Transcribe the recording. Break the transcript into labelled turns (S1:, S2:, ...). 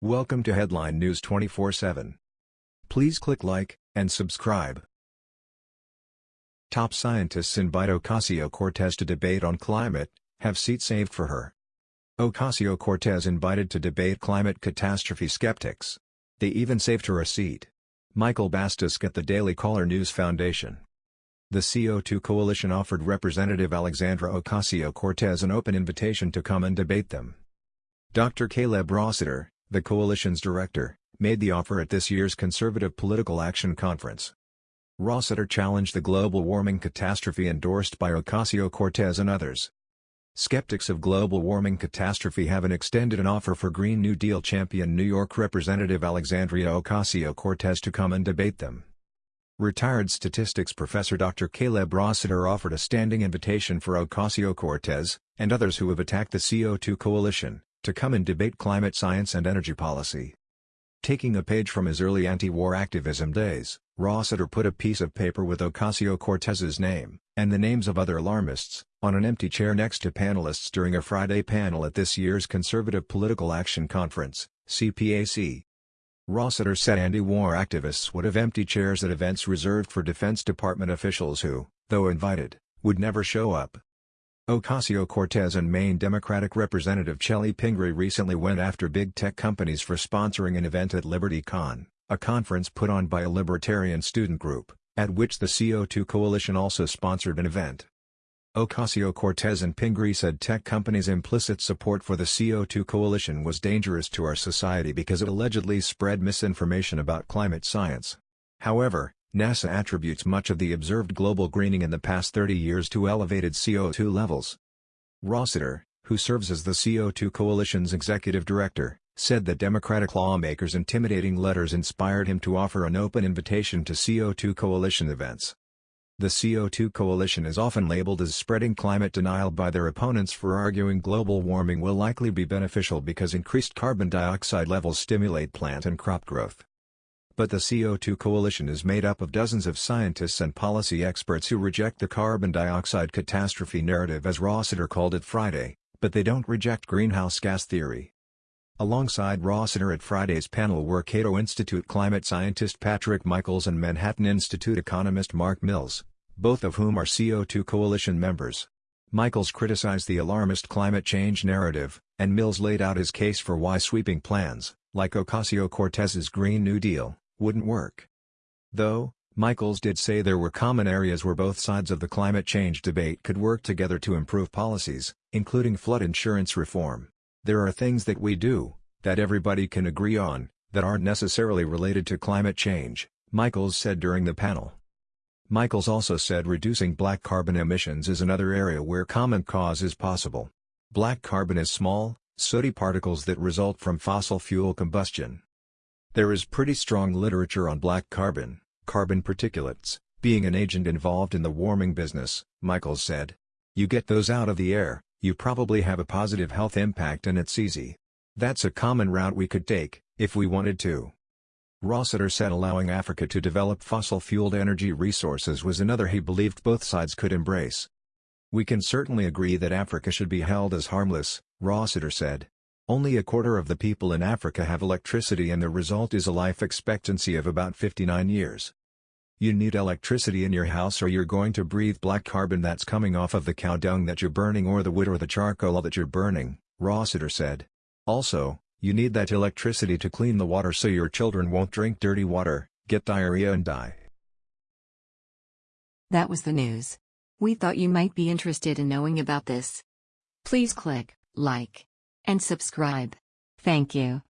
S1: Welcome to Headline News 24/7. Please click like and subscribe. Top scientists invite Ocasio-Cortez to debate on climate, have seat saved for her. Ocasio-Cortez invited to debate climate catastrophe skeptics. They even saved her a seat. Michael Bastasch at the Daily Caller News Foundation. The CO2 coalition offered Representative Alexandra Ocasio-Cortez an open invitation to come and debate them. Dr. Caleb Rossiter, the coalition's director, made the offer at this year's Conservative Political Action Conference. Rossiter challenged the global warming catastrophe endorsed by Ocasio-Cortez and others. Skeptics of global warming catastrophe have extended an offer for Green New Deal champion New York Representative Alexandria Ocasio-Cortez to come and debate them. Retired statistics professor Dr. Caleb Rossiter offered a standing invitation for Ocasio-Cortez, and others who have attacked the CO2 coalition, to come and debate climate science and energy policy. Taking a page from his early anti-war activism days, Rossiter put a piece of paper with Ocasio-Cortez's name, and the names of other alarmists, on an empty chair next to panelists during a Friday panel at this year's Conservative Political Action Conference, CPAC. Rossiter said anti-war activists would have empty chairs at events reserved for Defense Department officials who, though invited, would never show up. Ocasio-Cortez and Maine Democratic Representative Chellie Pingree recently went after big tech companies for sponsoring an event at LibertyCon, a conference put on by a libertarian student group, at which the CO2 Coalition also sponsored an event. Ocasio-Cortez and Pingree said tech companies' implicit support for the CO2 Coalition was dangerous to our society because it allegedly spread misinformation about climate science. However, NASA attributes much of the observed global greening in the past 30 years to elevated CO2 levels. Rossiter, who serves as the CO2 Coalition's executive director, said that Democratic lawmakers' intimidating letters inspired him to offer an open invitation to CO2 Coalition events. The CO2 Coalition is often labeled as spreading climate denial by their opponents for arguing global warming will likely be beneficial because increased carbon dioxide levels stimulate plant and crop growth. But the CO2 coalition is made up of dozens of scientists and policy experts who reject the carbon dioxide catastrophe narrative as Rossiter called it Friday, but they don't reject greenhouse gas theory. Alongside Rossiter at Friday's panel were Cato Institute climate scientist Patrick Michaels and Manhattan Institute economist Mark Mills, both of whom are CO2 coalition members. Michaels criticized the alarmist climate change narrative, and Mills laid out his case for why sweeping plans, like Ocasio-Cortez's Green New Deal, wouldn't work. Though, Michaels did say there were common areas where both sides of the climate change debate could work together to improve policies, including flood insurance reform. There are things that we do, that everybody can agree on, that aren't necessarily related to climate change, Michaels said during the panel. Michaels also said reducing black carbon emissions is another area where common cause is possible. Black carbon is small, sooty particles that result from fossil fuel combustion. There is pretty strong literature on black carbon, carbon particulates, being an agent involved in the warming business, Michaels said. You get those out of the air, you probably have a positive health impact and it's easy. That's a common route we could take, if we wanted to. Rossiter said allowing Africa to develop fossil-fueled energy resources was another he believed both sides could embrace. We can certainly agree that Africa should be held as harmless, Rossiter said. Only a quarter of the people in Africa have electricity and the result is a life expectancy of about 59 years. You need electricity in your house or you're going to breathe black carbon that's coming off of the cow dung that you're burning or the wood or the charcoal that you're burning, Rossiter said. Also, you need that electricity to clean the water so your children won't drink dirty water, get diarrhea and die.
S2: That was the news. We thought you might be interested in knowing about this. Please click like and subscribe. Thank you.